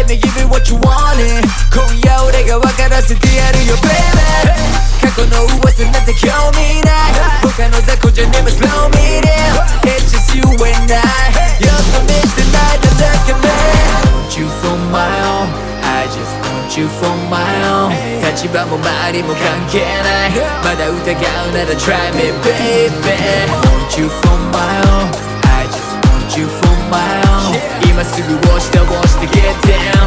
Let me give you what you wanted. 今夜俺が分からせてやるよ baby. 過去の噂なんて興味ない他の雑魚じゃねえ slow me down. It's just you and I You're so miss the night that look at Want you for my own? I just want you for my own. 立場も周りも関係ないまだ疑うなら try me baby. Want you for my own? I just want you for my own. 今すぐ押して押して get down